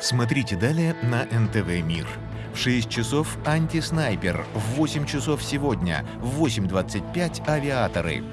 Смотрите далее на НТВ «Мир». В 6 часов «Антиснайпер», в 8 часов сегодня, в 8.25 «Авиаторы».